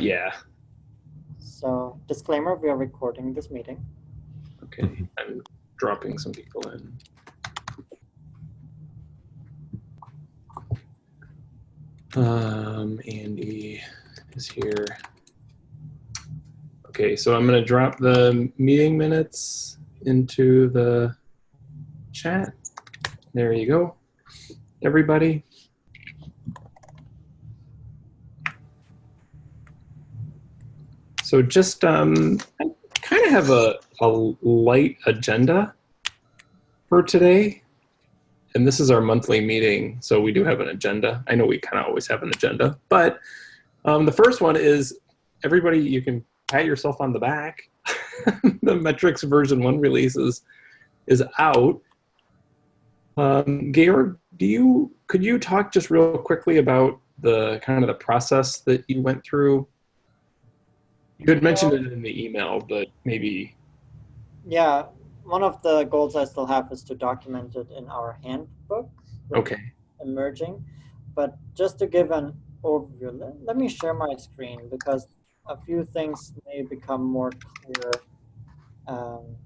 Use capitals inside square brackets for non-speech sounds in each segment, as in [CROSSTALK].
Yeah. So disclaimer, we are recording this meeting. Okay. I'm dropping some people in. Um, Andy is here. Okay, so I'm going to drop the meeting minutes into the chat. There you go. Everybody. So just um, kind of have a, a light agenda for today. And this is our monthly meeting, so we do have an agenda. I know we kind of always have an agenda, but um, the first one is everybody, you can pat yourself on the back. [LAUGHS] the metrics version one release is, is out. Um, Georg, do you, could you talk just real quickly about the kind of the process that you went through? You had mentioned it in the email, but maybe. Yeah, one of the goals I still have is to document it in our handbook. Okay. Emerging, but just to give an overview, let, let me share my screen because a few things may become more clear um,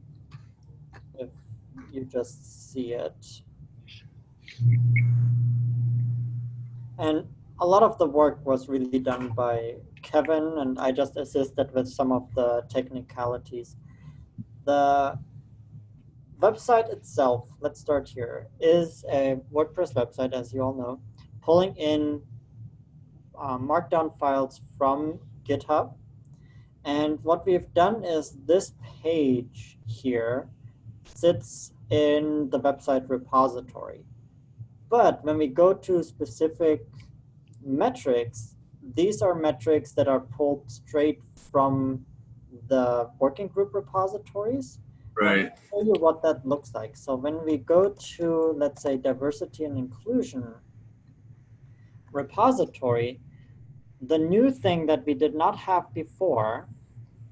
if you just see it. And a lot of the work was really done by Kevin, and I just assisted with some of the technicalities. The website itself, let's start here, is a WordPress website, as you all know, pulling in uh, markdown files from GitHub. And what we've done is this page here sits in the website repository. But when we go to specific metrics, these are metrics that are pulled straight from the working group repositories. Right. I'll show you what that looks like. So when we go to, let's say, diversity and inclusion repository, the new thing that we did not have before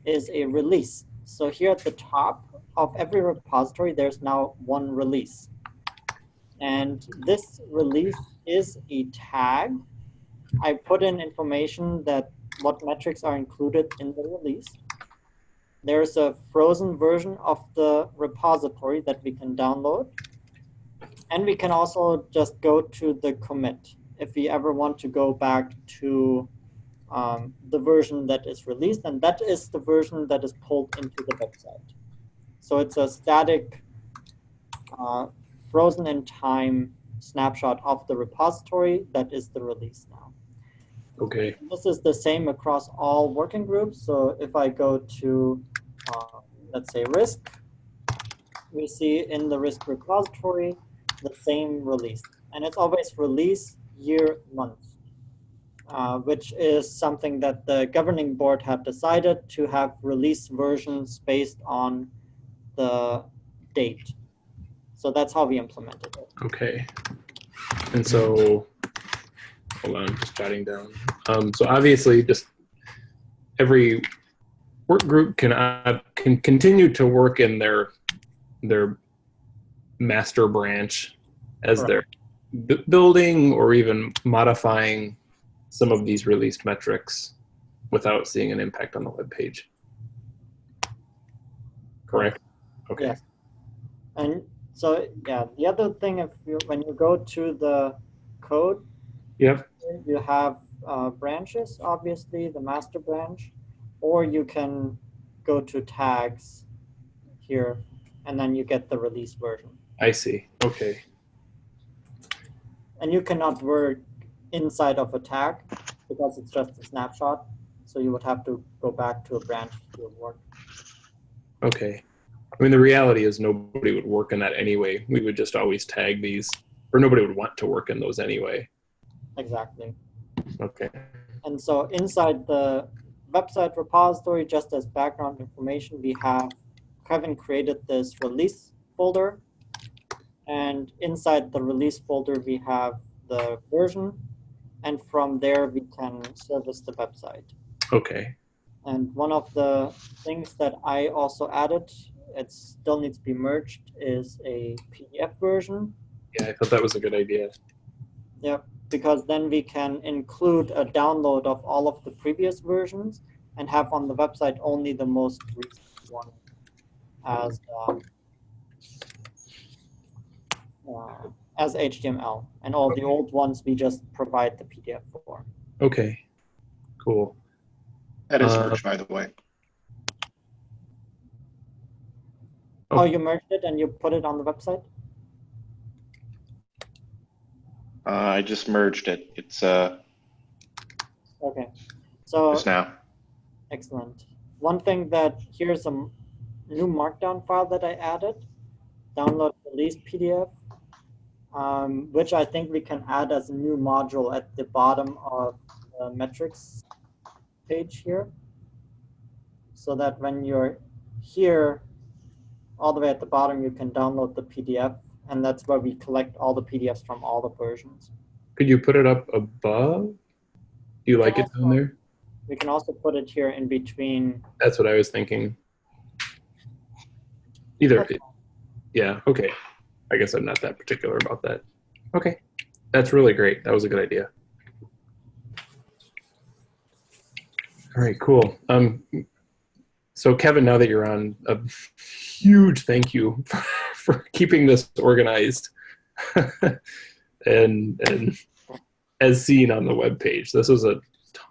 is a release. So here at the top of every repository, there's now one release. And this release is a tag I put in information that what metrics are included in the release. There's a frozen version of the repository that we can download. And we can also just go to the commit if we ever want to go back to um, the version that is released. And that is the version that is pulled into the website. So it's a static, uh, frozen in time snapshot of the repository that is the release now. Okay. This is the same across all working groups. So if I go to, uh, let's say, risk, we see in the risk repository the same release. And it's always release year month, uh, which is something that the governing board had decided to have release versions based on the date. So that's how we implemented it. Okay. And so hold on, just jotting down. Um, so obviously, just every work group can uh, can continue to work in their their master branch as they're building or even modifying some of these released metrics without seeing an impact on the web page. Correct. Okay. Yes. And so yeah, the other thing, if you when you go to the code, Yep. You have uh, branches, obviously, the master branch, or you can go to tags here, and then you get the release version. I see. Okay. And you cannot work inside of a tag because it's just a snapshot. So you would have to go back to a branch to work. Okay. I mean, the reality is nobody would work in that anyway. We would just always tag these, or nobody would want to work in those anyway. Exactly. Okay. And so inside the website repository, just as background information, we have Kevin created this release folder. And inside the release folder, we have the version. And from there, we can service the website. Okay. And one of the things that I also added, it still needs to be merged, is a PDF version. Yeah, I thought that was a good idea. Yep. Because then we can include a download of all of the previous versions and have on the website only the most recent one as um, uh, as HTML, and all the old ones we just provide the PDF for. Okay, cool. That is Uh, merged, by the way. Oh, you merged it and you put it on the website? Uh, I just merged it. It's uh, Okay. So just now. excellent. One thing that here's a new markdown file that I added. Download release PDF, um, which I think we can add as a new module at the bottom of the metrics page here. So that when you're here, all the way at the bottom, you can download the PDF, and that's where we collect all the PDFs from all the versions. Could you put it up above? Do you like it down there? We can also put it here in between. That's what I was thinking. Either, yeah, okay. I guess I'm not that particular about that. Okay, that's really great. That was a good idea. All right, cool. Um, so Kevin, now that you're on, a huge thank you [LAUGHS] for, keeping this organized [LAUGHS] and and as seen on the web page. This was a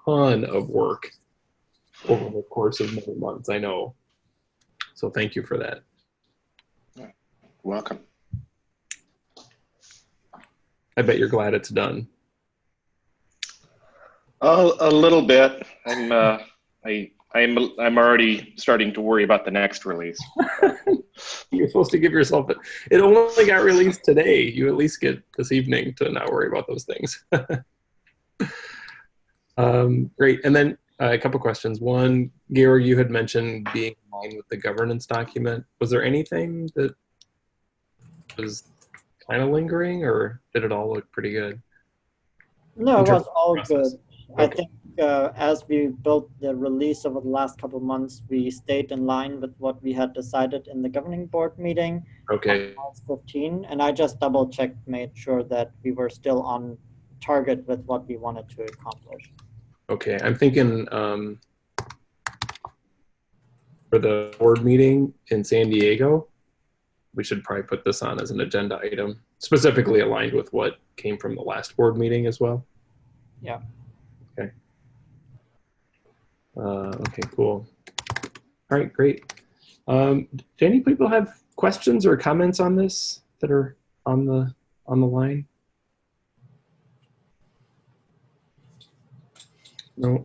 ton of work over the course of many months. I know. So thank you for that. Welcome. I bet you're glad it's done. Oh, a little bit. I'm uh, I I'm I'm already starting to worry about the next release. [LAUGHS] You're supposed to give yourself it. It only got released today. You at least get this evening to not worry about those things. [LAUGHS] um, great. And then uh, a couple questions. One, Georg, you had mentioned being in line with the governance document. Was there anything that was kind of lingering, or did it all look pretty good? No, it was all process? good. I think uh, as we built the release over the last couple of months, we stayed in line with what we had decided in the governing board meeting Okay. on March 15. And I just double checked, made sure that we were still on target with what we wanted to accomplish. Okay, I'm thinking um, for the board meeting in San Diego, we should probably put this on as an agenda item, specifically aligned with what came from the last board meeting as well. Yeah. Uh, okay, cool. All right, great. Um, do any people have questions or comments on this that are on the on the line? No.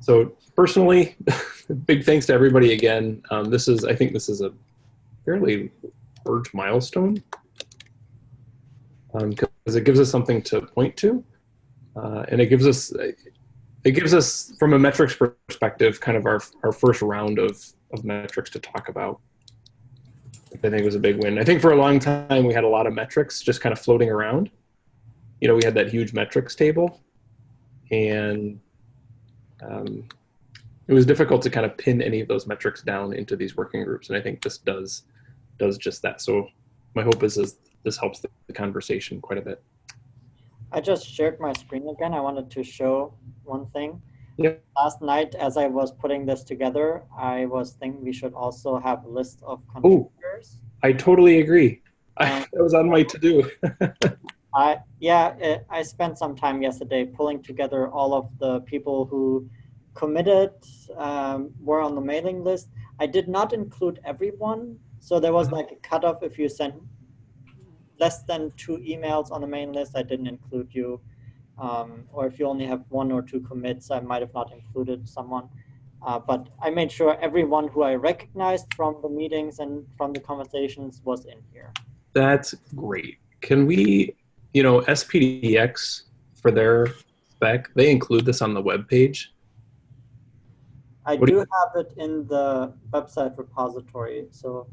So personally, [LAUGHS] big thanks to everybody again. Um, this is, I think this is a fairly large milestone because it gives us something to point to, uh, and it gives us it gives us from a metrics perspective kind of our our first round of of metrics to talk about. I think was a big win. I think for a long time we had a lot of metrics just kind of floating around. You know, we had that huge metrics table, and um, it was difficult to kind of pin any of those metrics down into these working groups. And I think this does does just that. So my hope is, is this helps the, the conversation quite a bit. I just shared my screen again. I wanted to show one thing. Yep. Last night, as I was putting this together, I was thinking we should also have a list of contributors. Ooh, I totally agree. [LAUGHS] Um, that was on my to do. [LAUGHS] I yeah, it, I spent some time yesterday pulling together all of the people who committed, um, were on the mailing list. I did not include everyone, so there was like a cutoff if you sent less than two emails on the main list, I didn't include you. Um, or if you only have one or two commits, I might have not included someone. Uh, but I made sure everyone who I recognized from the meetings and from the conversations was in here. That's great. Can we, you know, SPDX for their spec, they include this on the web page. I do do have it in the website repository, so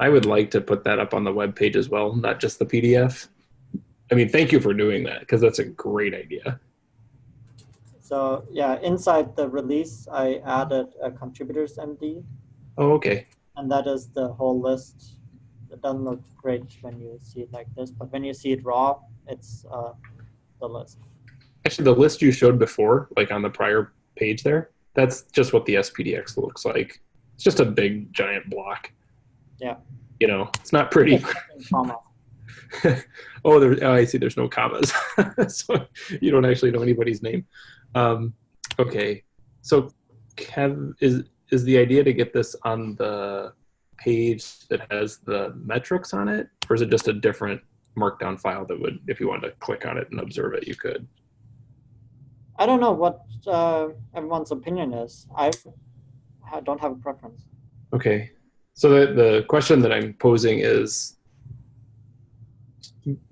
I would like to put that up on the web page as well, not just the PDF. I mean, thank you for doing that because that's a great idea. so yeah, inside the release, I added a contributors MD, Oh, okay. and that is the whole list, it doesn't look great when you see it like this, but when you see it raw, it's uh, the list. Actually, the list you showed before, like on the prior page there, that's just what the SPDX looks like. It's just a big giant block. Yeah. You know, it's not pretty. [LAUGHS] Oh, there. Oh, I see. There's no commas, [LAUGHS] so you don't actually know anybody's name. Um, okay, so Kev, is is the idea to get this on the page that has the metrics on it, or is it just a different markdown file that would, if you wanted to click on it and observe it, you could? I don't know what uh, everyone's opinion is. I I don't have a preference. Okay, so the the question that I'm posing is.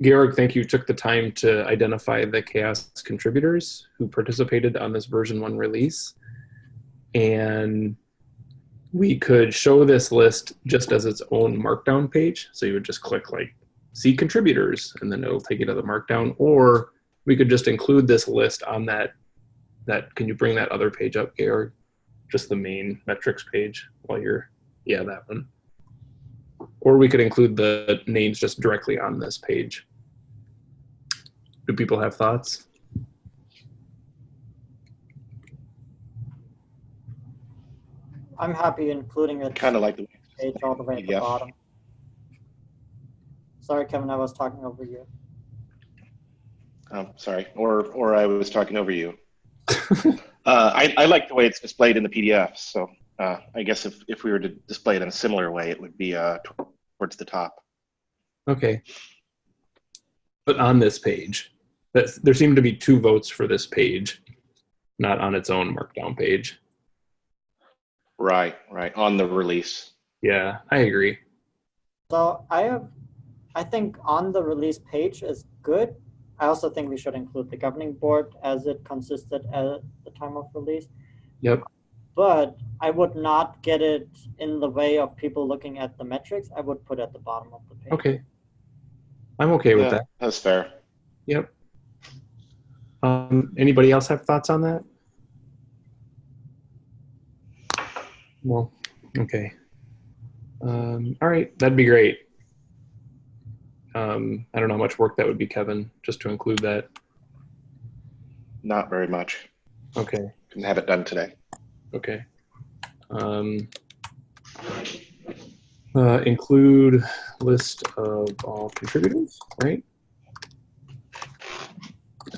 Georg, thank you. Took the time to identify the CHAOSS contributors who participated on this version one release. And we could show this list just as its own markdown page. So you would just click like see contributors and then it'll take you to the markdown or we could just include this list on that that can you bring that other page up Georg just the main metrics page while you're yeah that one or we could include the names just directly on this page do people have thoughts I'm happy including it Kind of like the page all the way at the PDF. bottom. Sorry, Kevin, I was talking over you. Oh, sorry, or or I was talking over you. [LAUGHS] uh, I, I like the way it's displayed in the PDF. So uh, I guess if, if we were to display it in a similar way, it would be uh, towards the top. Okay. But on this page, that's, there seem to be two votes for this page, not on its own markdown page. Right, right on the release. Yeah, I agree. So I have, I think on the release page is good. I also think we should include the governing board as it consisted at the time of release. Yep. But I would not get it in the way of people looking at the metrics. I would put at the bottom of the page. Okay. I'm okay with Yeah, that. That's fair. Yep. Um, anybody else have thoughts on that? Well, okay. Um, all right, that'd be great. Um, I don't know how much work that would be, Kevin, just to include that. Not very much. Okay. Can have it done today. Okay. Um, uh, include list of all contributors, right?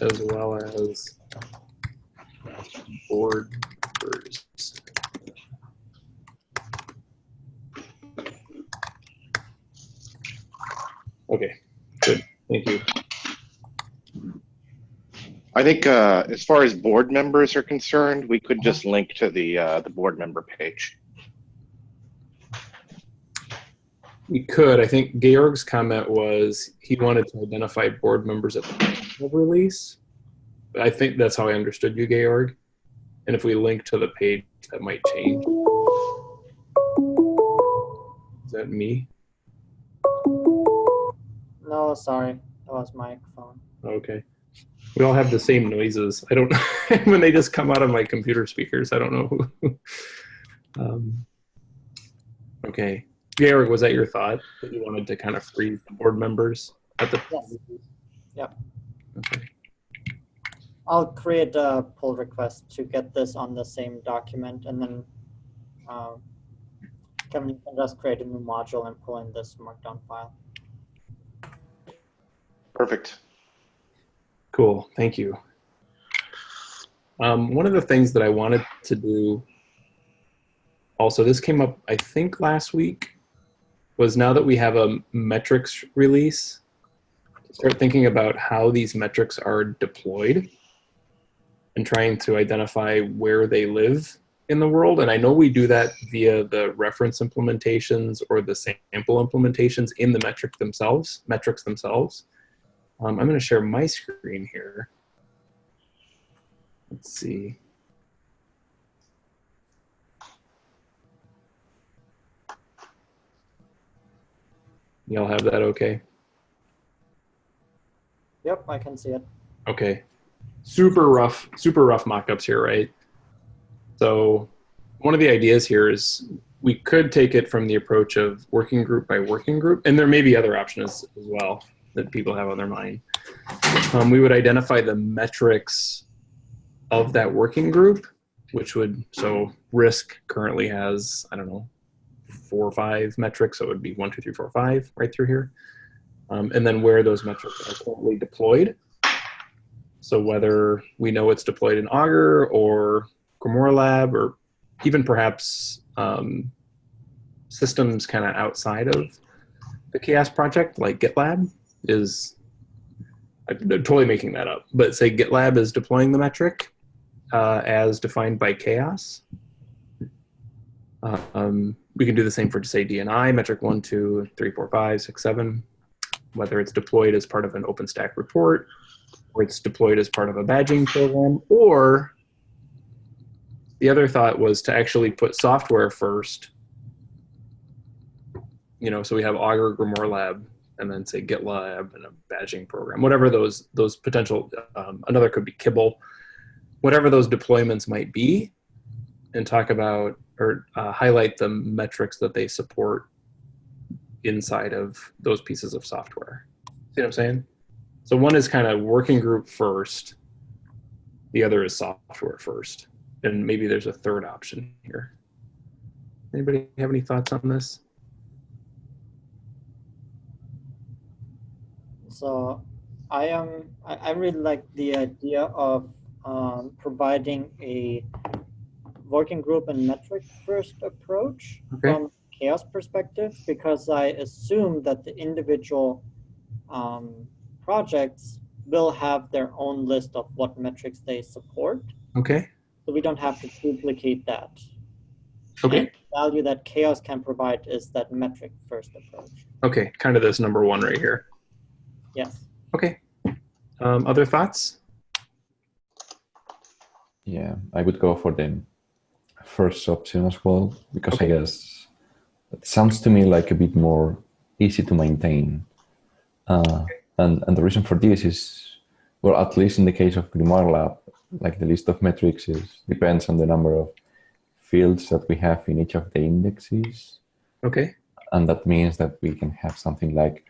As well as board members. Okay, good. Thank you. I think uh, as far as board members are concerned, we could just link to the uh, the board member page. We could. I think Georg's comment was he wanted to identify board members at the time of release. I think that's how I understood you, Georg. And if we link to the page, that might change. Is that me? No, sorry, that was my phone. Okay. We all have the same noises. I don't [LAUGHS] when they just come out of my computer speakers. I don't know who. [LAUGHS] um, okay, Georg, was that your thought that you wanted to kind of freeze the board members at the? Yes. Yep. Okay. I'll create a pull request to get this on the same document and then um, Kevin, you can just create a new module and pull in this markdown file. Perfect. Cool. Thank you. Um, one of the things that I wanted to do, also, this came up, I think, last week, was now that we have a metrics release, start thinking about how these metrics are deployed and trying to identify where they live in the world. And I know we do that via the reference implementations or the sample implementations in the metric themselves, metrics themselves. Um, I'm going to share my screen here. Let's see. Y'all have that okay? Yep, I can see it. Okay. Super rough, super rough mockups here, right? So one of the ideas here is we could take it from the approach of working group by working group, and there may be other options as well that people have on their mind. Um, we would identify the metrics of that working group, which would, so risk currently has, I don't know, four or five metrics. So it would be one, two, three, four, five right through here. Um, and then where those metrics are currently deployed. So whether we know it's deployed in Augur or Grimoire Lab or even perhaps um, systems kind of outside of the CHAOSS project, like GitLab, is I'm totally making that up, but say GitLab is deploying the metric uh, as defined by CHAOSS. Uh, um, we can do the same for, say, DNI, metric one, two, three, four, five, six, seven, whether it's deployed as part of an OpenStack report, or it's deployed as part of a badging program, or the other thought was to actually put software first. You know, so we have Augur Grimoire Lab, and then say GitLab and a badging program, whatever those those potential. Um, another could be Kibble, whatever those deployments might be, and talk about or uh, highlight the metrics that they support inside of those pieces of software. See what I'm saying? So one is kind of working group first. The other is software first. And maybe there's a third option here. Anybody have any thoughts on this? So I am, I, I really like the idea of um, providing a working group and metric first approach Okay. from CHAOSS perspective because I assume that the individual um, projects will have their own list of what metrics they support. Okay. So we don't have to duplicate that. Okay. And value that CHAOSS can provide is that metric first approach. Okay. Kind of this number one right here. Yes. Okay. Um, other thoughts? Yeah, I would go for the first option as well because Okay. I guess it sounds to me like a bit more easy to maintain. Uh, and and the reason for this is, well, at least in the case of Grimoire Lab, like the list of metrics is depends on the number of fields that we have in each of the indexes, Okay. and that means that we can have something like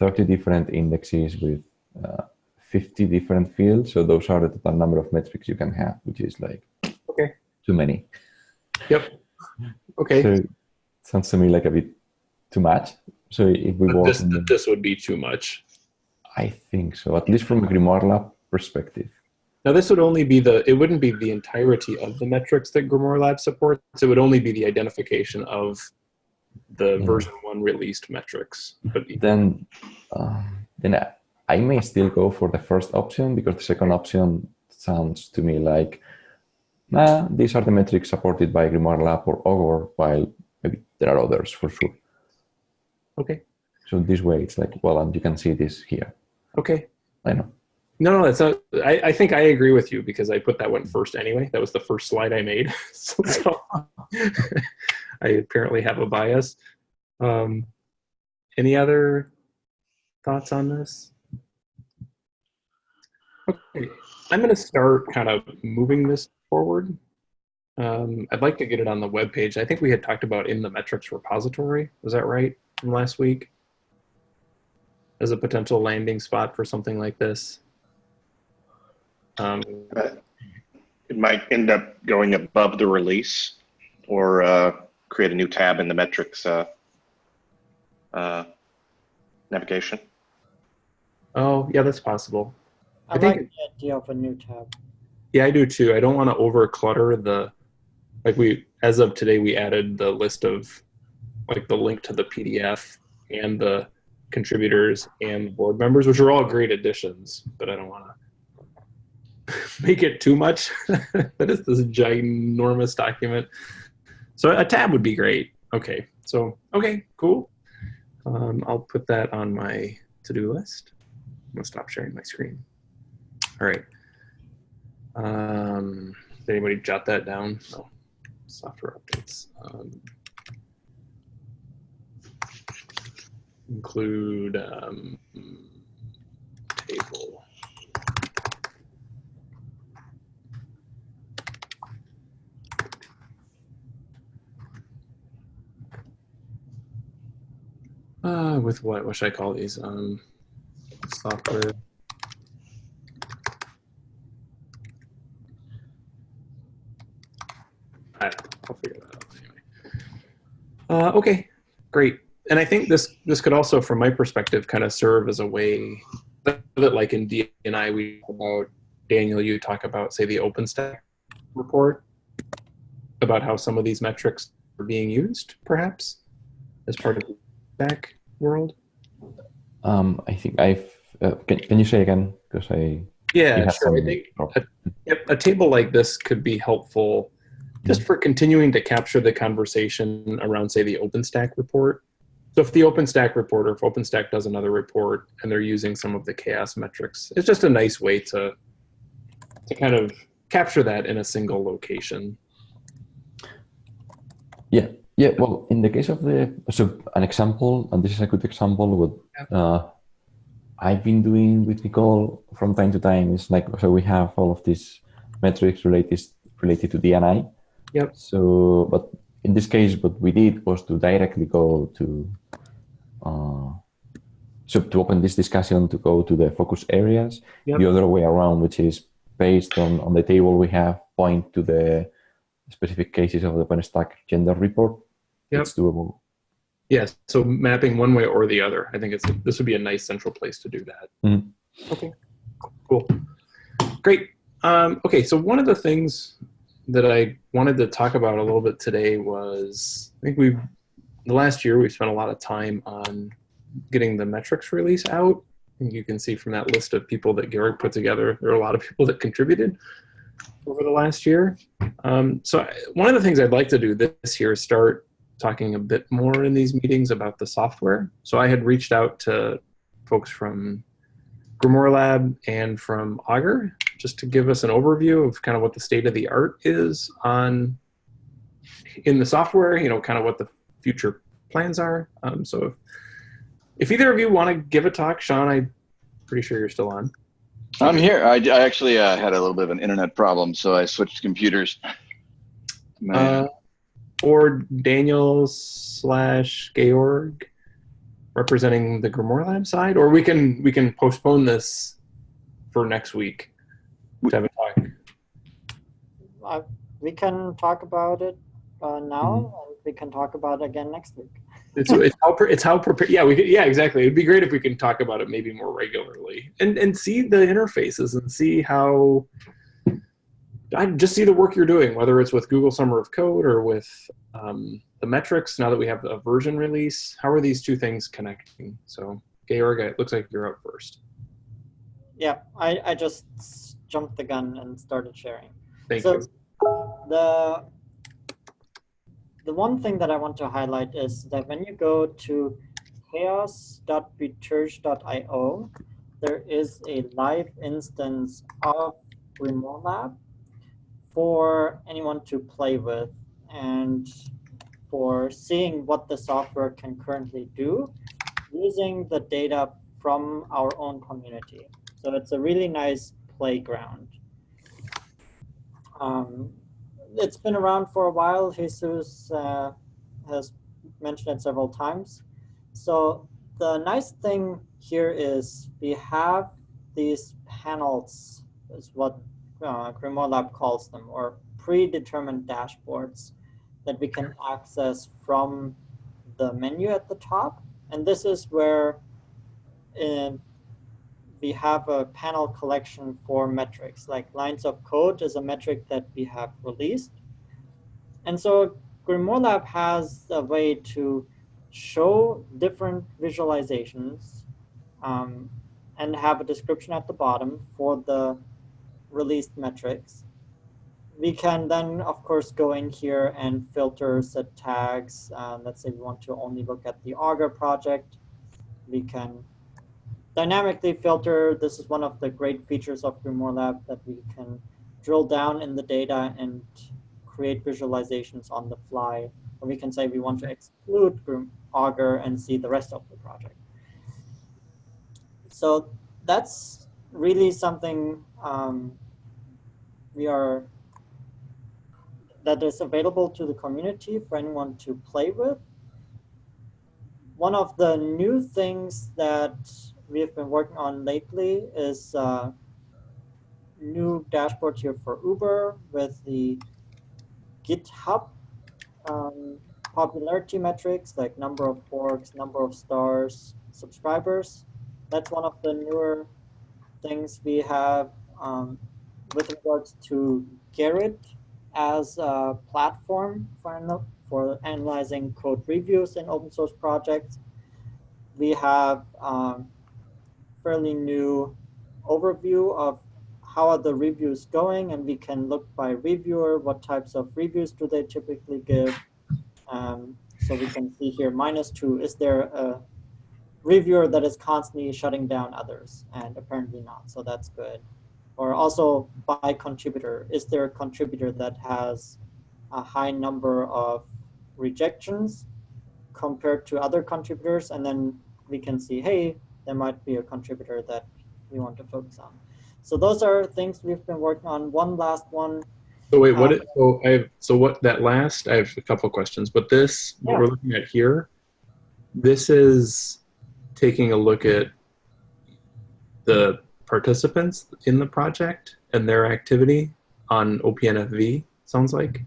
30 different indexes with uh, 50 different fields. So those are the total number of metrics you can have, which is like Okay. too many. Yep. Okay. So it sounds to me like a bit too much. So if we But this, the- this would be too much. I think so, at least from a Grimoire Lab perspective. Now, this would only be the, it wouldn't be the entirety of the metrics that Grimoire Lab supports. It would only be the identification of the Yeah. version one released metrics. But Then, um, then I, I may still go for the first option because the second option sounds to me like, nah, these are the metrics supported by Grimoire Lab or Augur, while maybe there are others for sure. okay. So this way, it's like, well, and you can see this here. Okay. I know. No, no, that's not, I, I think I agree with you because I put that one first anyway. That was the first slide I made. [LAUGHS] so, so [LAUGHS] I apparently have a bias. Um, any other thoughts on this? Okay, I'm going to start kind of moving this forward. Um, I'd like to get it on the web page. I think we had talked about in the metrics repository. Was that right from last week? As a potential landing spot for something like this. Um, Uh, It might end up going above the release or uh, create a new tab in the metrics uh, uh, navigation. oh, yeah, that's possible. I, I think- like the idea of a new tab. Yeah, I do too. I don't want to over clutter the, like we, as of today, we added the list of, like the link to the PDF and the contributors and board members, which are all great additions, but I don't want to [LAUGHS] make it too much. [LAUGHS] that is this ginormous document. So a tab would be great. Okay, so, okay, cool. Um, I'll put that on my to-do list. I'm gonna stop sharing my screen. All right. Um, did anybody jot that down? No. Software updates. Um, include um, table. Uh, with what? What should I call these? Um, software. I'll figure that out anyway. Uh, okay, great. And I think this this could also, from my perspective, kind of serve as a way that, like in DNI, we talk about Daniel. You talk about, say, the OpenStack report about how some of these metrics are being used, perhaps, as part of the back world. Um, I think I've. Uh, can, can you say again? Because I. Yeah, sure. I think Yep, a table like this could be helpful just for continuing to capture the conversation around, say, the OpenStack report. So if the OpenStack report or if OpenStack does another report and they're using some of the CHAOSS metrics, it's just a nice way to to kind of capture that in a single location. Yeah, yeah. Well, in the case of the so an example, and this is a good example. What uh, I've been doing with Nicole from time to time is like so we have all of these metrics related related to DNI. Yep. So, but in this case, what we did was to directly go to uh, so to open this discussion to go to the focus areas. Yep. The other way around, which is based on on the table we have, point to the specific cases of the OpenStack gender report. Yep. It's doable. Yes, so mapping one way or the other. I think it's this would be a nice central place to do that. Mhm. Okay, cool, great. Um, okay, so one of the things that I wanted to talk about a little bit today was I think we've the last year we've spent a lot of time on getting the metrics release out. And you can see from that list of people that Garrick put together, there are a lot of people that contributed over the last year. Um, so I, one of the things I'd like to do this year is start talking a bit more in these meetings about the software. So I had reached out to folks from Grimoire Lab and from Augur just to give us an overview of kind of what the state of the art is on in the software, you know, kind of what the future plans are. Um, so if, if either of you want to give a talk, Sean, I'm pretty sure you're still on. I'm here. I, I actually uh, had a little bit of an internet problem, so I switched computers. My- Uh, or Daniel slash Georg representing the Grimoire Lab side, or we can we can postpone this for next week to have a talk. Uh, we can talk about it uh, now, and we can talk about it again next week. It's, it's how it's how prepared. Yeah, we could, yeah exactly. It'd be great if we can talk about it maybe more regularly and and see the interfaces and see how. I just see the work you're doing, whether it's with Google Summer of Code or with um, the metrics. Now that we have a version release, how are these two things connecting? So, Georg, it looks like you're up first. Yeah, I, I just jumped the gun and started sharing. Thank so you. the the one thing that I want to highlight is that when you go to chaoss.biterg.io, there is a live instance of Grimoire Lab for anyone to play with and for seeing what the software can currently do using the data from our own community. So it's a really nice playground. Um, it's been around for a while. Jesus uh, has mentioned it several times. So the nice thing here is we have these panels, is what uh, Grimoire Lab calls them, or predetermined dashboards that we can access from the menu at the top. And this is where uh, we have a panel collection for metrics, like lines of code is a metric that we have released. And so Grimoire Lab has a way to show different visualizations um, and have a description at the bottom for the released metrics. We can then, of course, go in here and filter, set tags. Uh, let's say we want to only look at the Augur project. We can dynamically filter. This is one of the great features of Grimoire Lab that we can drill down in the data and create visualizations on the fly. Or we can say we want to exclude Augur and see the rest of the project. So that's really something um, we are that is available to the community for anyone to play with. one of the new things that we've been working on lately is uh, new dashboard here for Uber with the GitHub um, popularity metrics like number of forks, number of stars, subscribers. That's one of the newer things we have um, with regards to Gerrit as a platform for, for analyzing code reviews in open source projects. We have um, fairly new overview of how are the reviews going and we can look by reviewer, what types of reviews do they typically give. Um, so we can see here minus two, is there a reviewer that is constantly shutting down others? And apparently not, so that's good. Or also by contributor, is there a contributor that has a high number of rejections compared to other contributors? And then we can see, hey, there might be a contributor that we want to focus on. So those are things we've been working on. One last one. So wait, what? Um, It, so I have, so what? That last, I have a couple of questions, but this, what Yeah. we're looking at here, this is taking a look at the participants in the project and their activity on OPNFV. Sounds like.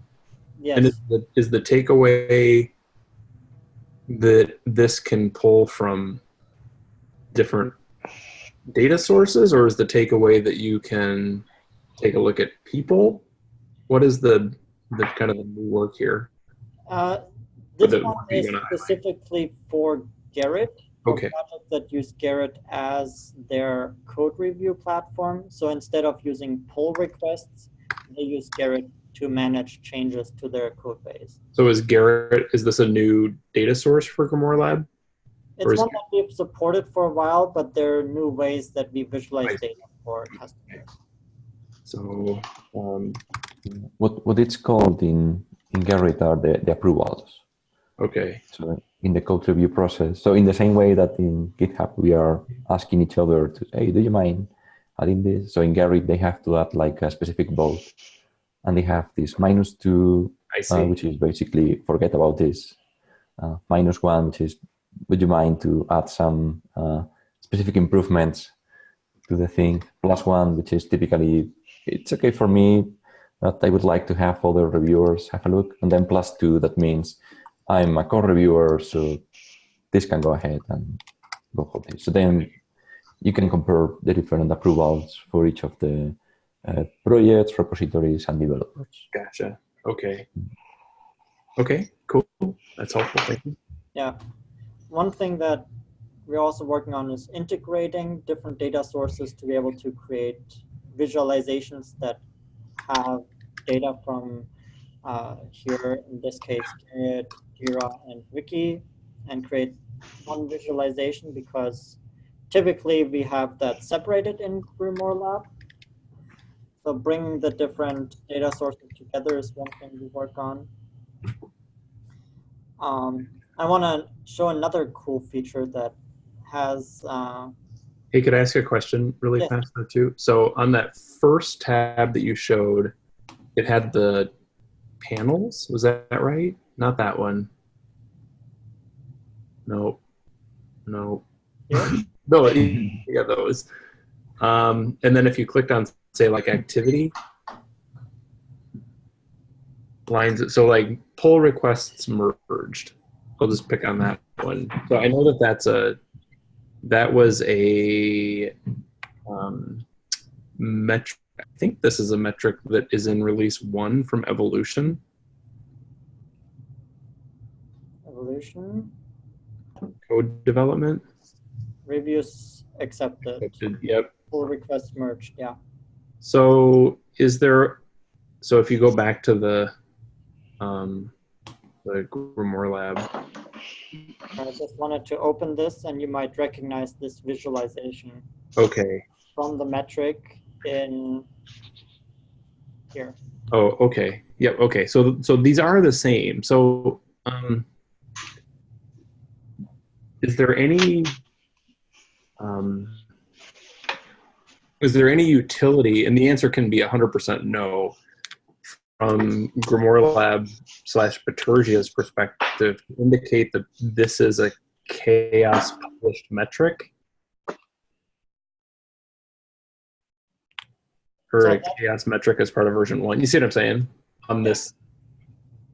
Yes. And is the, is the takeaway that this can pull from different data sources, or is the takeaway that you can take a look at people? What is the the kind of the new work here? Uh, this one is specifically for Gerrit. For Okay. Projects that use Gerrit as their code review platform. So instead of using pull requests, they use Gerrit to manage changes to their code base. So is Gerrit? Is this a new data source for Grimoire Lab? It's Or one that we've supported for a while, but there are new ways that we visualize Right. data for customers. So um, What what it's called in in Gerrit are the, the approvals. Okay, So in the code review process. So in the same way that in GitHub we are asking each other to, hey, do you mind adding this? So in Gerrit they have to add like a specific vote, and they have this minus two, uh, which is basically forget about this. Uh, minus one, which is would you mind to add some uh, specific improvements to the thing? Plus one, which is typically it's okay for me, but I would like to have other reviewers have a look. And then plus two, that means I'm a co-reviewer, so this can go ahead and go for this. So then you can compare the different approvals for each of the uh, projects, repositories, and developers. Gotcha. Okay. Okay. Cool. That's helpful. Thank you. Yeah. One thing that we're also working on is integrating different data sources to be able to create visualizations that have data from uh, here, in this case, Gerrit, Jira, and Wiki, and create one visualization because typically we have that separated in Grimoire Lab. So bringing the different data sources together is one thing we work on. Um, I want to show another cool feature that has, uh, Hey, could I ask a question really Yes. fast though too? So on that first tab that you showed, it had the panels. Was that right? Not that one. Nope. Nope. Here? [LAUGHS] no, yeah, those. Um, and then if you clicked on say like activity lines, so like pull requests merged. I'll just pick on that one. So I know that that's a that was a um, metric. I think this is a metric that is in release one from Evolution. evolution, Code development. reviews accepted, Yep. pull request merged, yeah. So is there? So if you go back to the um, the Grimoire Lab, I just wanted to open this and you might recognize this visualization okay. from the metric in here. Oh, okay. Yep. Okay. So so these are the same. So um, is there any um, is there any utility? And the answer can be 100% no. From Grimoire Lab slash Bitergia's perspective, to indicate that this is a CHAOSS published metric. Or a CHAOSS metric as part of version one. You see what I'm saying? On this,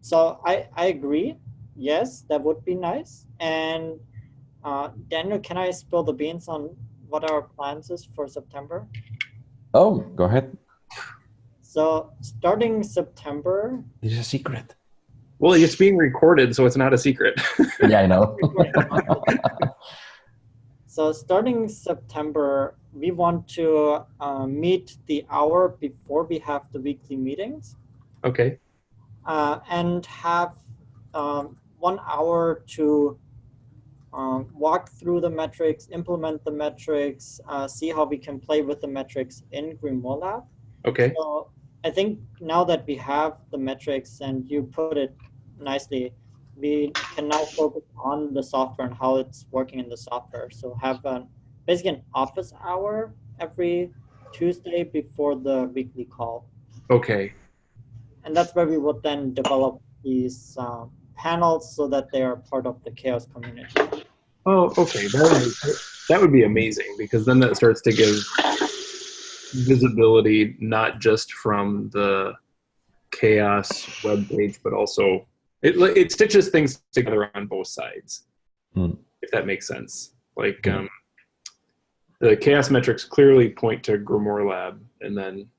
So I, I agree. Yes, that would be nice. And uh, Daniel, can I spill the beans on what our plans is for September? Oh, go ahead. So starting September, This is a secret. well, it's being recorded, so it's not a secret. [LAUGHS] Yeah, I know. [LAUGHS] so starting September, we want to uh, meet the hour before we have the weekly meetings. okay. uh, and have um, one hour to um, walk through the metrics, implement the metrics, uh, see how we can play with the metrics in Grimoire Lab. Okay. So I think now that we have the metrics and you put it nicely, we can now focus on the software and how it's working in the software. So have an, basically an office hour every Tuesday before the weekly call Okay. and that's where we would then develop these um, panels so that they are part of the CHAOSS community. Oh, okay. That would, that would be amazing because then that starts to give visibility not just from the CHAOSS web page, but also it it stitches things together on both sides. Hmm. If that makes sense. Like Hmm. um, the CHAOSS metrics clearly point to Grimoire Lab, and then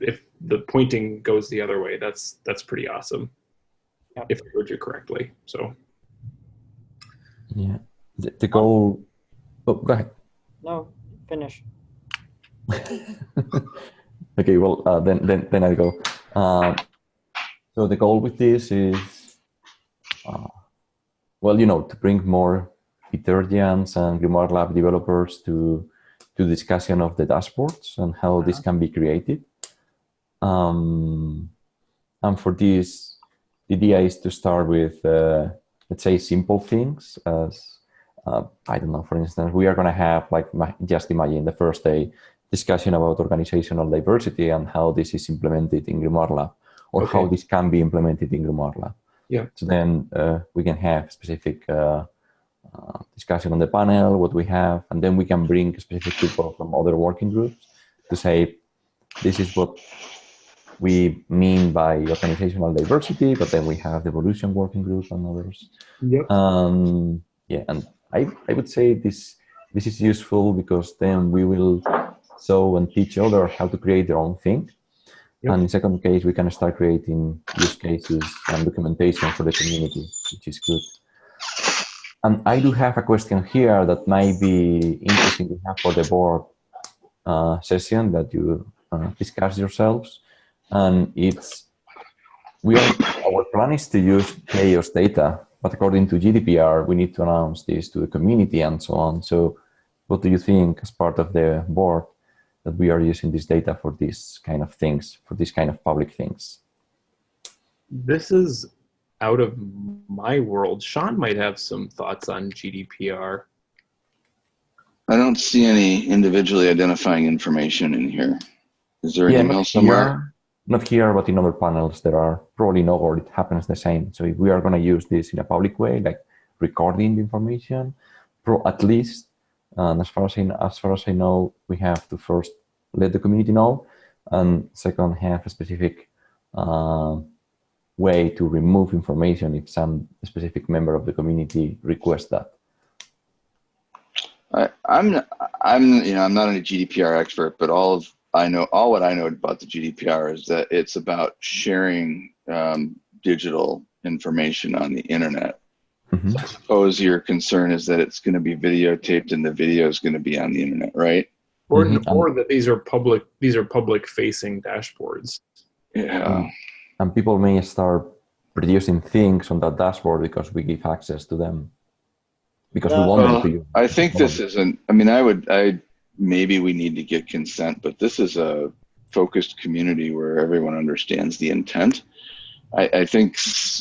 if the pointing goes the other way, that's that's pretty awesome. Yep. If I heard you correctly. So Yeah. The, the goal. Oh, go ahead. No, finish. [LAUGHS] okay, well, uh, then, then, then I go. Um, so the goal with this is, uh, well, you know, to bring more Bitergians and Grimoire Lab developers to to discussion of the dashboards and how this can be created. Um, and for this, the idea is to start with, uh, let's say, simple things as, uh, I don't know, for instance, we are going to have, like, just imagine the first day, discussion about organizational diversity and how this is implemented in Grimoire Lab or how this can be implemented in Grimoire Lab. Yeah. So then uh, we can have specific uh, uh, discussion on the panel, what we have, and then we can bring specific people from other working groups to say, this is what we mean by organizational diversity, but then we have the evolution working group and others. Yep. Um, yeah, and I, I would say this this is useful because then we will show and teach others how to create their own thing. Yep. And in second case, we can start creating use cases and documentation for the community, which is good. And I do have a question here that might be interesting to have for the board uh, session that you uh, discuss yourselves. And it's, we are, our plan is to use players' data, but according to GDPR, we need to announce this to the community and so on. So what do you think as part of the board that we are using this data for these kind of things, for these kind of public things? This is out of my world. Sean might have some thoughts on GDPR. I don't see any individually identifying information in here. Is there an email not somewhere? Not here, but in other panels there are probably no, or it happens the same. So if we are going to use this in a public way, like recording the information, pro at least, and as far as I, as far as I know, we have to first let the community know, and second have a specific uh, way to remove information if some specific member of the community requests that. I, I'm I'm you know I'm not a GDPR expert, but all of I know all what I know about the GDPR is that it's about sharing um, digital information on the internet. Mhm. I suppose your concern is that it's going to be videotaped and the video is going to be on the internet, right? Or, Mhm. or that these are public these are public facing dashboards. Yeah. Mm. And people may start producing things on that dashboard because we give access to them. Because we Yeah. want them to use. I think this isn't. I mean, I would. I maybe we need to get consent, but this is a focused community where everyone understands the intent. I, I think.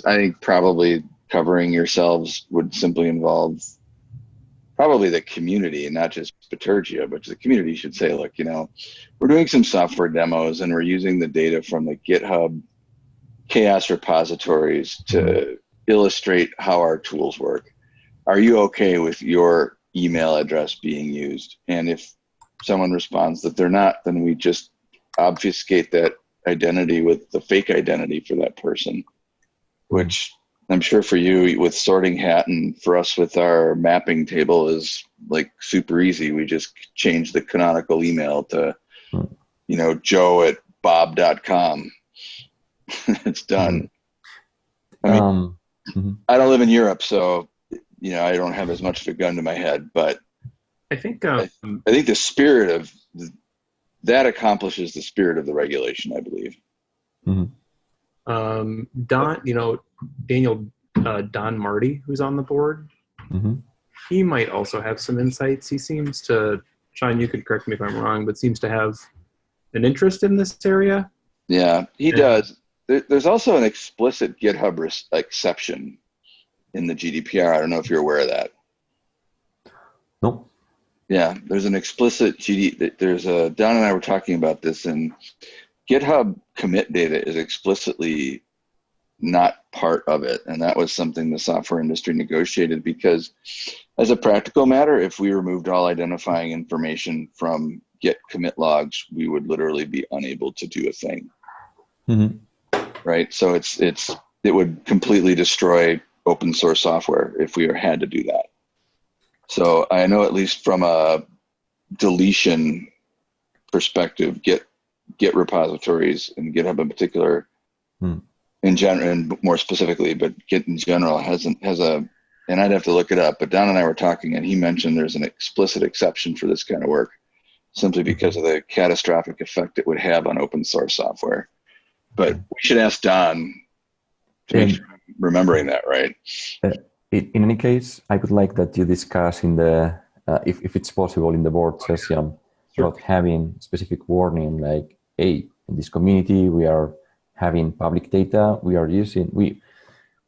I think probably covering yourselves would simply involve probably the community and not just Bitergia, but the community should say, look, you know, we're doing some software demos and we're using the data from the GitHub CHAOSS repositories to illustrate how our tools work. are you okay with your email address being used? And if someone responds that they're not, then we just obfuscate that identity with the fake identity for that person, which I'm sure for you with sorting hat and for us with our mapping table is like super easy. We just change the canonical email to, you know, joe at bob.com. [LAUGHS] it's done. I mean, Um, mhm. I don't live in Europe, so you know I don't have as much of a gun to my head. But I think um, I think the spirit of th- that accomplishes the spirit of the regulation. I believe. um, Don, you know, Daniel uh, Don Marti, who's on the board, Mhm. he might also have some insights. He seems to, Sean, you could correct me if I'm wrong, but seems to have an interest in this area. Yeah, he Yeah. does. There, there's also an explicit GitHub res- exception in the GDPR. I don't know if you're aware of that. No. Yeah, there's an explicit GD. There's a Don and I were talking about this, and GitHub commit data is explicitly not part of it, and that was something the software industry negotiated because, as a practical matter, if we removed all identifying information from Git commit logs, we would literally be unable to do a thing. Mhm. Right. So it's it's it would completely destroy open source software if we had to do that. So I know at least from a deletion perspective, Git Git repositories and GitHub in particular, Hmm. in general and more specifically, but Git in general hasn't has a and I'd have to look it up. But Don and I were talking, and he mentioned there's an explicit exception for this kind of work, simply hmm. because of the catastrophic effect it would have on open source software. But hmm. we should ask Don to make sure I'm remembering that, right? Uh, In in any case, I would like that you discuss in the, uh, if, if it's possible, in the board session, about having specific warning like, hey, in this community, we are having public data, we are using, we,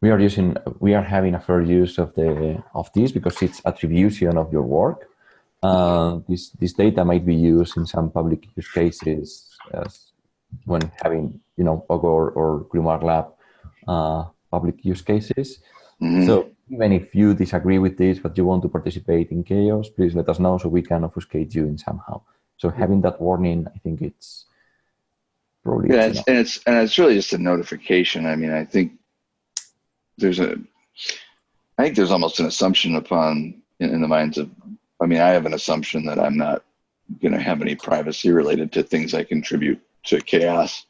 we are using, we are having a fair use of the, of this because it's attribution of your work. Uh, this, this data might be used in some public use cases as when having, you know, Pogo or, or Grimoire Lab uh, public use cases. Mhm. So even if you disagree with this, but you want to participate in CHAOSS, please let us know so we can obfuscate you in somehow. So having that warning, I think it's probably Yeah, it's and it's and it's really just a notification. I mean, I think there's a, I think there's almost an assumption upon in, in the minds of. I mean, I have an assumption that I'm not going to have any privacy related to things I contribute to CHAOSS.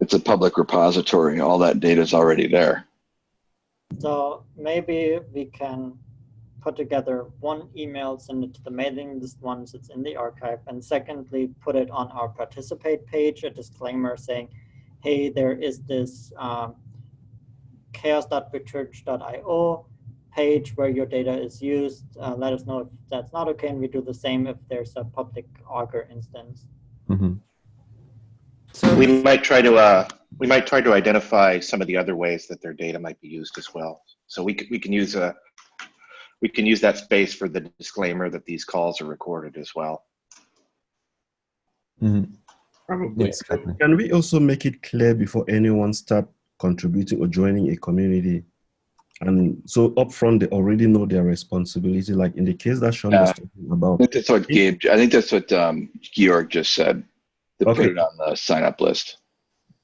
It's a public repository. All that data is already there. So maybe we can put together one email, send it to the mailing list once it's in the archive, and secondly, put it on our participate page, a disclaimer saying, hey, there is this um, chaoss.biterg.io page where your data is used. Uh, let us know if that's not okay, and we do the same if there's a public Augur instance. Mhm. So We might try to uh, we might try to identify some of the other ways that their data might be used as well. So we can, we can use a we can use that space for the disclaimer that these calls are recorded as well. Mhm. probably Yes. Can we also make it clear before anyone start contributing or joining a community? And so upfront, they already know their responsibility. Like in the case that Sean was Yeah. talking I think that's what Gabe. I think that's what um, Georg just said. To put it on the sign up list.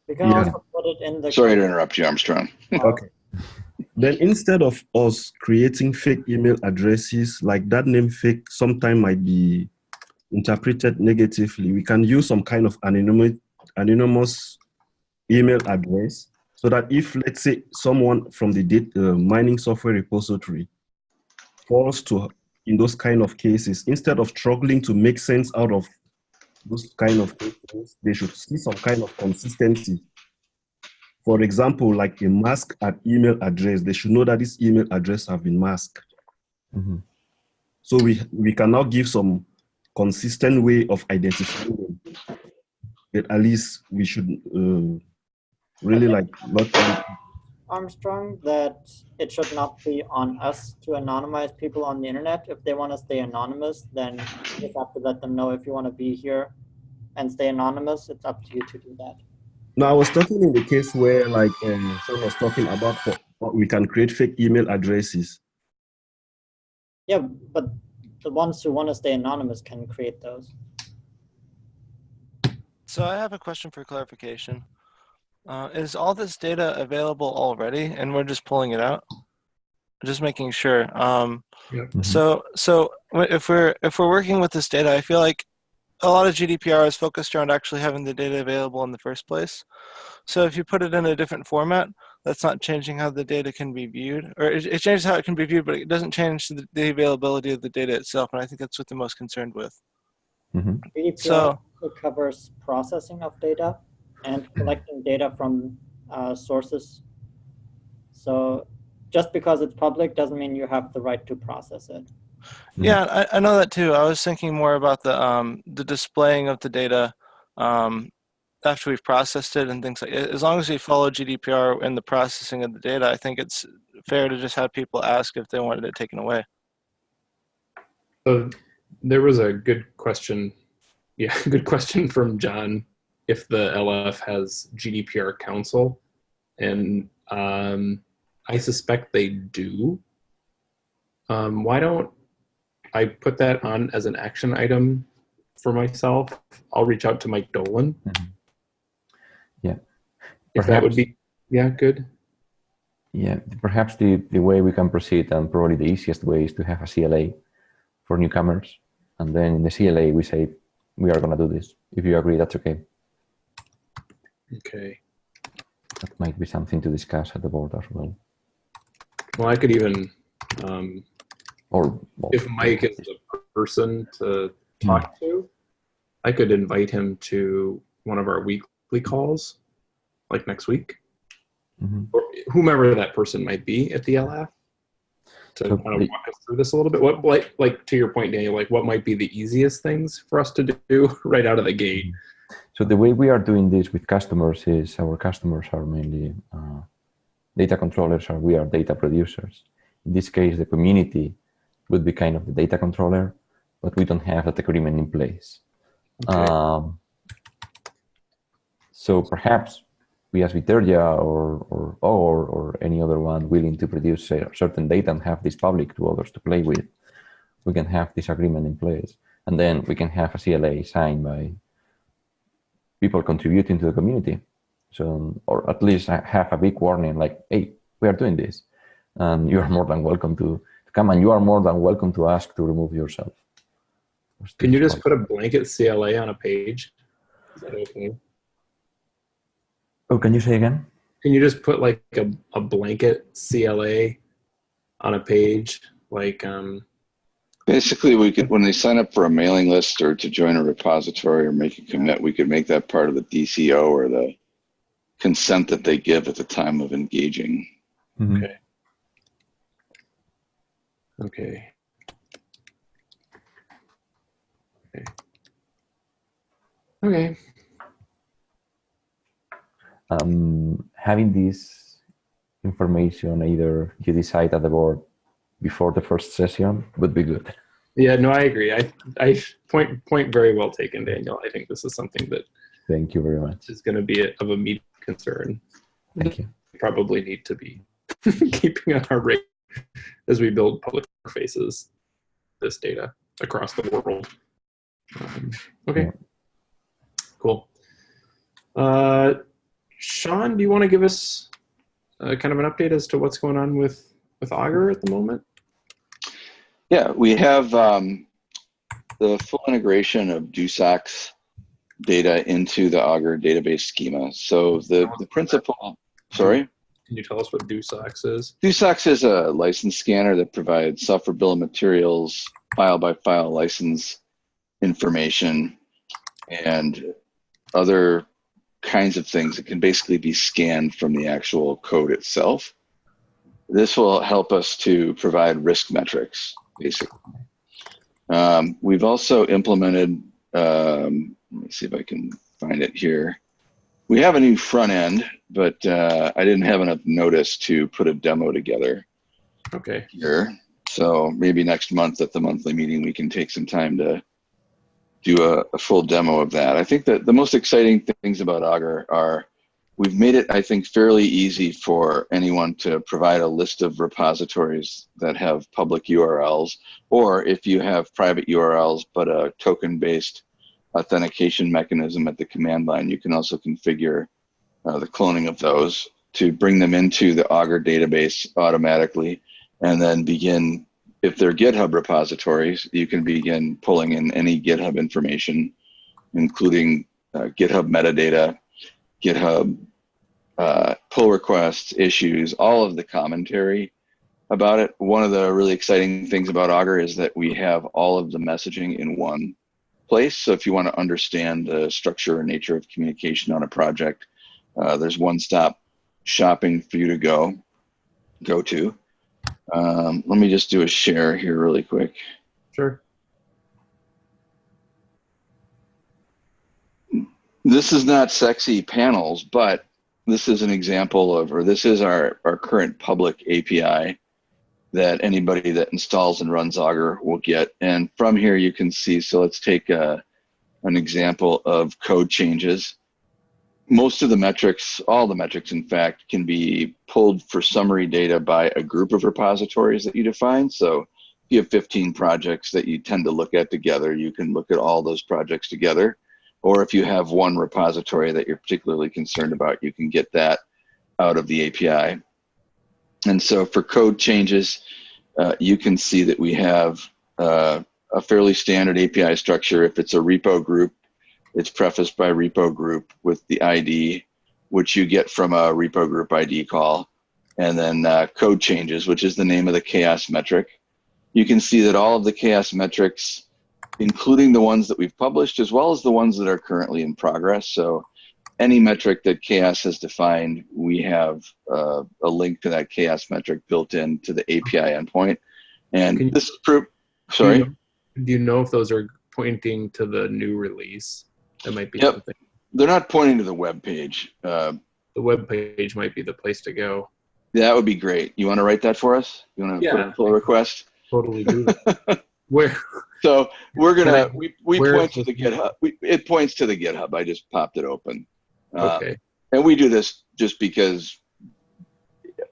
We can Yeah. also put it in the. Sorry to interrupt you, Armstrong. okay. Then instead of us creating fake email addresses, like that name fake sometime might be interpreted negatively, we can use some kind of anonymous, anonymous email address so that if, let's say, someone from the data, uh, mining software repository falls to, in those kind of cases, instead of struggling to make sense out of those kind of things, they should see some kind of consistency for example, like a mask at email address, they should know that this email address have been masked. Mhm. So we, we can now give some consistent way of identifying them. But at least we should uh, really like not Armstrong that it should not be on us to anonymize people on the internet. If they want to stay anonymous, then you just have to let them know if you want to be here and stay anonymous. It's up to you to do that. No, I was talking in the case where like um, Sean was talking about for, we can create fake email addresses. Yeah, but the ones who want to stay anonymous can create those. So I have a question for clarification. Uh, is all this data available already and we're just pulling it out? Just making sure. Um, Mhm. So, so if we're if we're working with this data, I feel like a lot of GDPR is focused around actually having the data available in the first place. So if you put it in a different format, that's not changing how the data can be viewed, or it, it changes how it can be viewed, but it doesn't change the, the availability of the data itself. And I think that's what they're most concerned with. Mhm. GDPR So- also covers processing of data and collecting data from uh, sources. So just because it's public doesn't mean you have the right to process it. Mhm. Yeah, I, I know that too. I was thinking more about the um, the displaying of the data um, after we've processed it and things like. As long as we follow GDPR in the processing of the data, I think it's fair to just have people ask if they wanted it taken away. So there was a good question. Yeah, [LAUGHS] good question from John. If the LF has GDPR counsel, and um, I suspect they do. Um, why don't I put that on as an action item for myself? I'll reach out to Mike Dolan. Mhm. Yeah. If that would be, yeah, good. Yeah, perhaps the, the way we can proceed and probably the easiest way is to have a CLA for newcomers. And then in the CLA, we say, we are going to do this. If you agree, that's okay. Okay. That might be something to discuss at the board as well. Well, I could even, um, Or well, if Mike is the person to talk to, I could invite him to one of our weekly calls, like next week, Mhm. or whomever that person might be at the LF, to So kind of walk us through this a little bit. What, like, like to your point, Daniel, like what might be the easiest things for us to do [LAUGHS] right out of the gate? So the way we are doing this with customers is our customers are mainly uh, data controllers or we are data producers. In this case, the community would be kind of the data controller, but we don't have that agreement in place. Okay. Um, so perhaps we as Bitergia or, or, or, or any other one willing to produce certain data and have this public to others to play with, we can have this agreement in place. And then we can have a CLA signed by people contributing to the community. So, or at least ha- have a big warning like, hey, we are doing this. And you are more than welcome to, to come and you are more than welcome to ask to remove yourself. Can you just put a blanket CLA on a page? Is that okay? Oh, can you say again? Can you just put like a, a blanket CLA on a page? Like, um, Basically, we could, when they sign up for a mailing list or to join a repository or make a commit, we could make that part of the DCO or the consent that they give at the time of engaging. Mhm. Okay. okay. Okay. Okay. um, having this information either you decide at the board before the first session would be good. Yeah, no, I agree. I, I point, point very well taken, Daniel. I think this is something that Thank you very much. is going to be a, of immediate concern. Thank you. Probably need to be [LAUGHS] keeping on our rate as we build public faces this data across the world. Um, okay, Yeah. cool. Uh, Sean, do you want to give us uh, kind of an update as to what's going on with with Augur at the moment? Yeah, we have um, the full integration of DoSOCS data into the Augur database schema. So the, the principal, sorry? Can you tell us what DoSOCS is? DoSOCS is a license scanner that provides software bill of materials, file by file license information, and other kinds of things that can basically be scanned from the actual code itself. This will help us to provide risk metrics, basically. Um, we've also implemented, um, let me see if I can find it here. We have a new front end, but uh, I didn't have enough notice to put a demo together Okay. here. So maybe next month at the monthly meeting, we can take some time to do a, a full demo of that. I think that the most exciting things about Augur are we've made it, I think, fairly easy for anyone to provide a list of repositories that have public URLs, or if you have private URLs but a token-based authentication mechanism at the command line, you can also configure uh, the cloning of those to bring them into the Augur database automatically and then begin, if they're GitHub repositories, you can begin pulling in any GitHub information, including uh, GitHub metadata, GitHub uh, pull requests, issues, all of the commentary about it. One of the really exciting things about Augur is that we have all of the messaging in one place. So if you want to understand the structure and nature of communication on a project, uh, there's one stop shopping for you to go go to. Um, let me just do a share here really quick. Sure. This is not sexy panels, but this is an example of, or this is our, our current public API that anybody that installs and runs Augur will get. And from here you can see, so let's take a, an example of code changes. Most of the metrics, all the metrics in fact, can be pulled for summary data by a group of repositories that you define. So if you have 15 projects that you tend to look at together, you can look at all those projects together or if you have one repository that you're particularly concerned about, you can get that out of the API. And so for code changes, uh, you can see that we have uh, a fairly standard API structure. If it's a repo group, it's prefaced by repo group with the ID, which you get from a repo group ID call. And then uh, code changes, which is the name of the CHAOSS metric. You can see that all of the CHAOSS metrics including the ones that we've published as well as the ones that are currently in progress. So any metric that CHAOSS has defined, we have uh, a link to that CHAOSS metric built into the API endpoint. And you- this proof, sorry, Do you, know, do you know if those are pointing to the new release? That might be Yep. something. they're not pointing to the web page. Uh, The web page might be the place to go. that would be great. You want to write that for us? You want to put Yeah. in a pull request? Totally do that. [LAUGHS] Where? So we're gonna we, we point to the GitHub. We, it points to the GitHub. I just popped it open. Uh, Okay. and we do this just because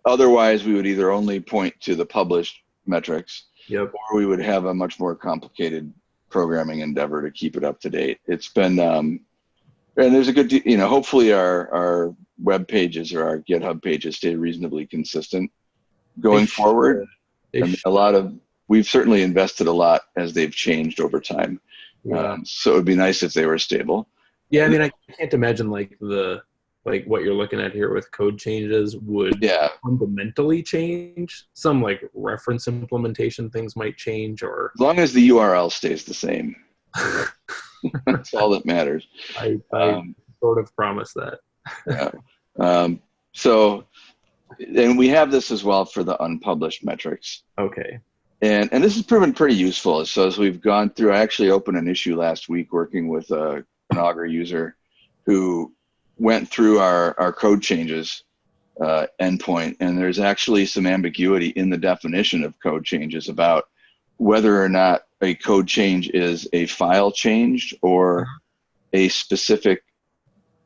otherwise we would either only point to the published metrics Yep. or we would have a much more complicated programming endeavor to keep it up to date. It's been, um, and there's a good, you know, hopefully our, our web pages or our GitHub pages stay reasonably consistent going forward. I mean, a lot of, we've certainly invested a lot as they've changed over time. yeah. Um, so it would be nice if they were stable. yeah. I mean, I can't imagine like the like what you're looking at here with code changes would Yeah, fundamentally change. Some like reference implementation things might change, or as long as the URL stays the same. [LAUGHS] That's all that matters. I, I Um, sort of promise that. yeah. Um, so, and we have this as well for the unpublished metrics. Okay. And, and this has proven pretty useful. So as we've gone through, I actually opened an issue last week working with a, an Augur user who went through our, our code changes uh, endpoint. And there's actually some ambiguity in the definition of code changes about whether or not a code change is a file changed or a specific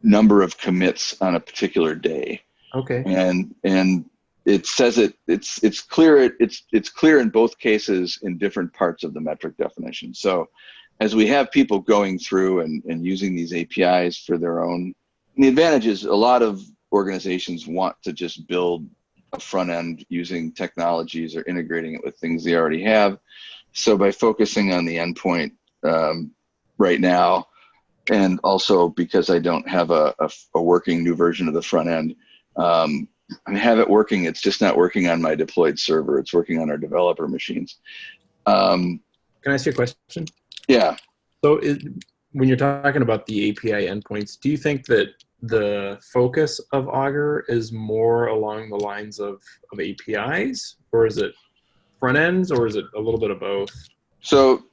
number of commits on a particular day Okay. and and it says it it's it's clear it, it's it's clear in both cases in different parts of the metric definition. So as we have people going through and, and using these apis for their own the advantage is a lot of organizations want to just build a front end using technologies or integrating it with things they already have. So by focusing on the endpoint um, right now and also because i don't have a, a, a working new version of the front end um, I have it working. It's just not working on my deployed server. It's working on our developer machines. Um, Can I ask you a question? yeah. So, is, when you're talking about the API endpoints, do you think that the focus of Augur is more along the lines of, of APIs, or is it front ends, or is it a little bit of both? So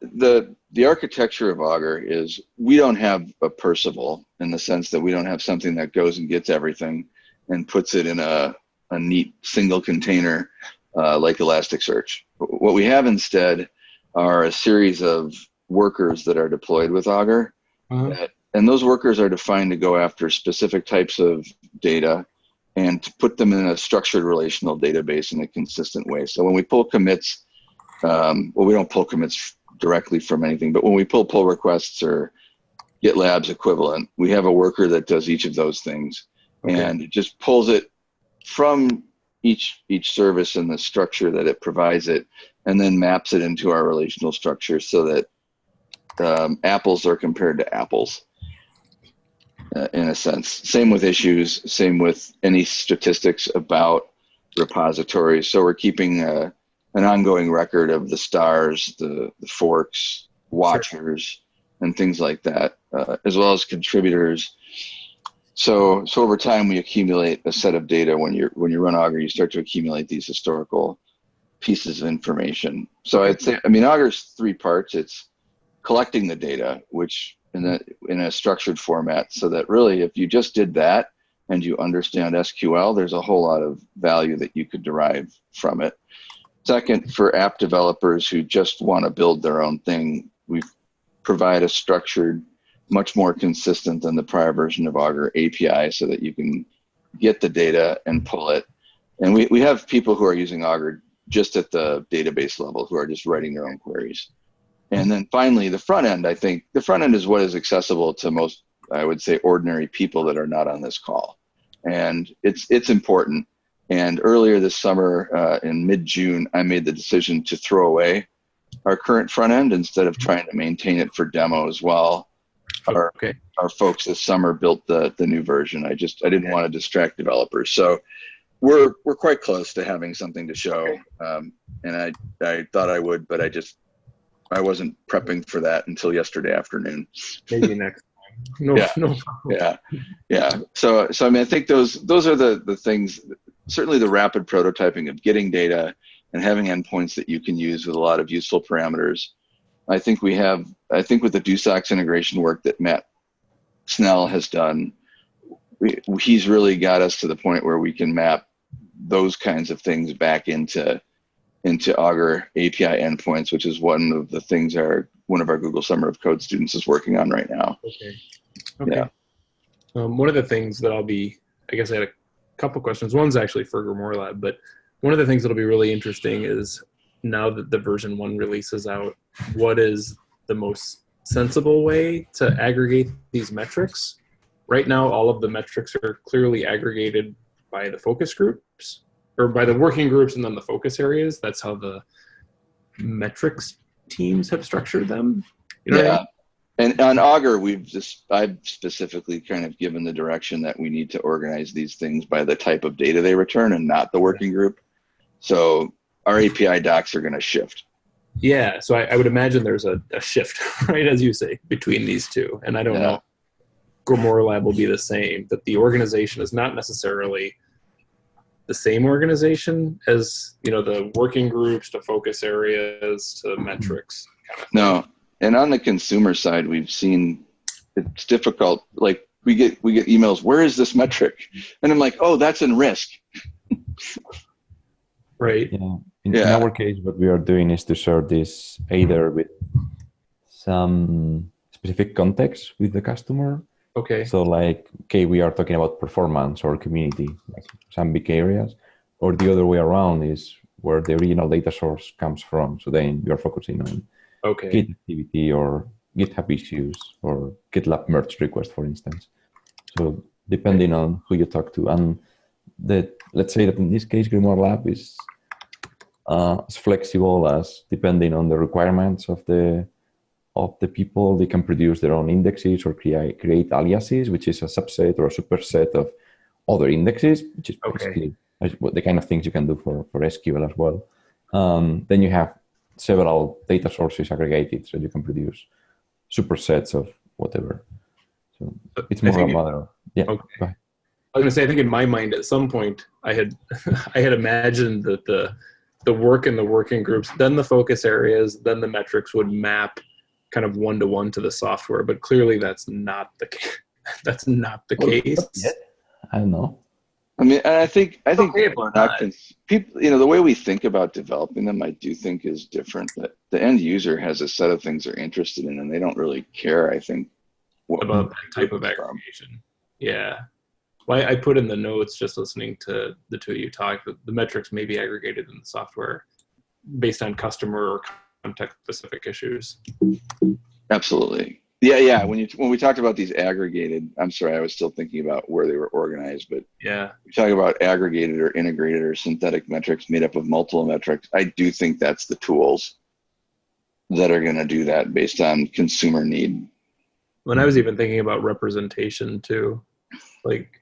the the architecture of Augur is we don't have a Perceval in the sense that we don't have something that goes and gets everything and puts it in a, a neat single container uh, like Elasticsearch. What we have instead are a series of workers that are deployed with Augur Uh-huh. that and those workers are defined to go after specific types of data and to put them in a structured relational database in a consistent way. So when we pull commits, um, well, we don't pull commits directly from anything, but when we pull pull requests or GitLab's equivalent, we have a worker that does each of those things Okay. and it just pulls it from each each service and the structure that it provides it, and then maps it into our relational structure so that um, apples are compared to apples uh, in a sense. Same with issues, same with any statistics about repositories. So we're keeping uh an ongoing record of the stars, the, the forks, watchers, and things like that, uh, as well as contributors. So, so over time, we accumulate a set of data. When you when you run Augur, you start to accumulate these historical pieces of information. So I'd say, I mean, Augur's three parts. It's collecting the data, which in a in a structured format, so that really, if you just did that and you understand SQL, there's a whole lot of value that you could derive from it. Second, for app developers who just want to build their own thing, we provide a structured, much more consistent than the prior version of Augur API so that you can get the data and pull it. And we, we have people who are using Augur just at the database level who are just writing their own queries. And then finally, the front end, I think the front end is what is accessible to most, I would say, ordinary people that are not on this call. And it's, it's important. And earlier this summer, uh, in mid-June, I made the decision to throw away our current front end instead of trying to maintain it for demos while our, Okay. our folks this summer built the, the new version. I just, I didn't want to distract developers. So we're, we're quite close to having something to show. Um, and I, I thought I would, but I just, I wasn't prepping for that until yesterday afternoon. Maybe [LAUGHS] next time. No, Yeah. no. Yeah, yeah. So, so I mean, I think those those are the the things. Certainly, the rapid prototyping of getting data and having endpoints that you can use with a lot of useful parameters. I think we have. I think with the DoSOCS integration work that Matt Snell has done, we, he's really got us to the point where we can map those kinds of things back into into Augur API endpoints, which is one of the things our one of our Google Summer of Code students is working on right now. Okay. Okay. Yeah. Um, one of the things that I'll be, I guess I had a couple questions. One's actually for Grimoire Lab, but one of the things that'll be really interesting is now that the version one release is out, what is the most sensible way to aggregate these metrics? Right now, all of the metrics are clearly aggregated by the focus groups or by the working groups and then the focus areas. That's how the metrics teams have structured them. You know what I yeah. mean? And on Augur, we've just I've specifically kind of given the direction that we need to organize these things by the type of data they return and not the working group. So our API docs are going to shift. Yeah, so I, I would imagine there's a, a shift, [LAUGHS] right, as you say, between these two. And I don't Yeah. know. Grimoire Lab will be the same, that the organization is not necessarily the same organization as, you know, the working groups to focus areas to mm-hmm. metrics. Kind of No, and on the consumer side, we've seen it's difficult. Like we get we get emails. Where is this metric? And I'm like, oh, that's in risk. [LAUGHS] right? Yeah. In, in our case, what we are doing is to share this either mm-hmm. with some specific context with the customer. Okay. So, like, okay, we are talking about performance or community, like some big areas, or the other way around is where the original data source comes from. So then you are focusing on Okay. Git activity or GitHub issues or GitLab merge request, for instance. So depending on who you talk to, and the let's say that in this case, Grimoire Lab is uh, as flexible as depending on the requirements of the of the people, they can produce their own indexes or create create aliases, which is a subset or a superset of other indexes, which is basically the kind of things you can do for, for SQL as well. Um, then you have several data sources aggregated, so you can produce supersets of whatever. So it's more a matter of yeah. Okay. I was gonna say, I think in my mind, at some point, I had, [LAUGHS] I had imagined that the, the work in the working groups, then the focus areas, then the metrics would map kind of one to one to the software. But clearly, that's not the ca- [LAUGHS] that's not the Well, case. not. I don't know. I mean, and I think I think Okay, people are but not not. cons- people. You know, the way we think about developing them, I do think is different. That the end user has a set of things they're interested in, and they don't really care. I think what- about that type of from. aggregation. Yeah. Well, I put in the notes just listening to the two of you talk that the metrics may be aggregated in the software based on customer or context specific issues. Absolutely. Yeah, yeah. When you when we talked about these aggregated, I'm sorry, I was still thinking about where they were organized, but Yeah. we talk about aggregated or integrated or synthetic metrics made up of multiple metrics. I do think that's the tools that are going to do that based on consumer need. When I was even thinking about representation too, like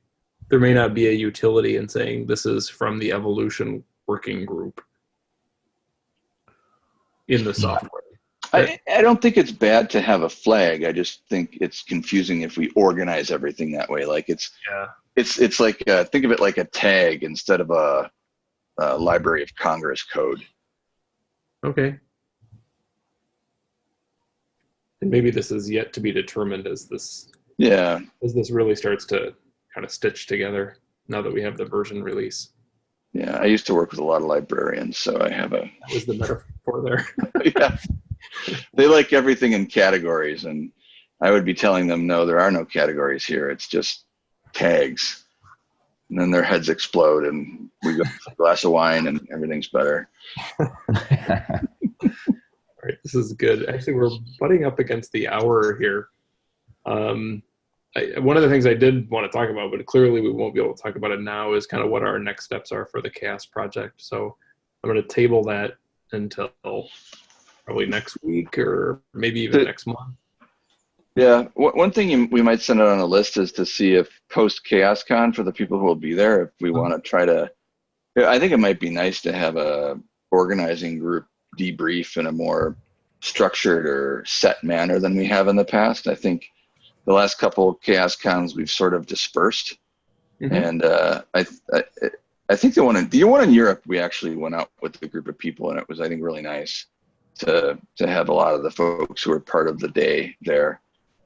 there may not be a utility in saying this is from the evolution working group in the software. I, I don't think it's bad to have a flag. I just think it's confusing if we organize everything that way. Like it's Yeah. it's it's like uh, think of it like a tag instead of a, a Library of Congress code. Okay. And maybe this is yet to be determined as this Yeah, as this really starts to kind of stitch together now that we have the version release. yeah. I used to work with a lot of librarians, so I have a That was the metaphor there. [LAUGHS] [LAUGHS] yeah. They like everything in categories, and I would be telling them, no, there are no categories here. It's just tags. And then their heads explode, and we go a glass of wine, and everything's better. [LAUGHS] All right, this is good. Actually, we're butting up against the hour here. Um, I, one of the things I did want to talk about, but clearly we won't be able to talk about it now, is kind of what our next steps are for the CHAOSS project. So I'm going to table that until probably next week or maybe even The- next month. Yeah, one one thing you, we might send out on a list is to see if post CHAOSScon for the people who will be there, if we mm-hmm. want to try to. I think it might be nice to have a organizing group debrief in a more structured or set manner than we have in the past. I think the last couple CHAOSScons we've sort of dispersed, Mhm. and uh, I, I I think the one in the one in Europe we actually went out with a group of people, and it was I think really nice to to have a lot of the folks who were part of the day there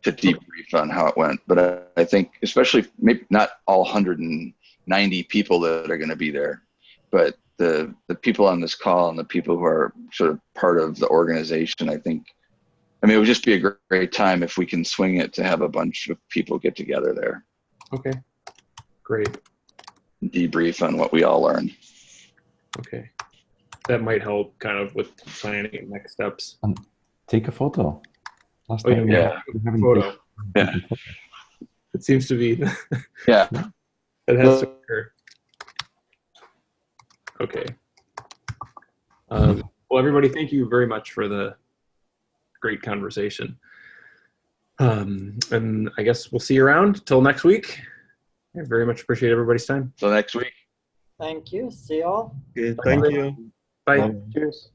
to debrief on how it went. But I, I think, especially maybe not all 190 people that are going to be there, but the the people on this call and the people who are sort of part of the organization, I think. I mean, it would just be a great, great time if we can swing it to have a bunch of people get together there, Okay, great. debrief on what we all learned. Okay, that might help kind of with planning next steps. Take a photo. Last Oh, yeah, time yeah. we haven't Photo. Yeah. It seems to be [LAUGHS] Yeah, It has to occur. Okay. Um, well, everybody, thank you very much for the great conversation. Um, and I guess we'll see you around till next week. I very much appreciate everybody's time. so next week. Thank you. See you all. Okay, thank you. Bye. Bye. Cheers.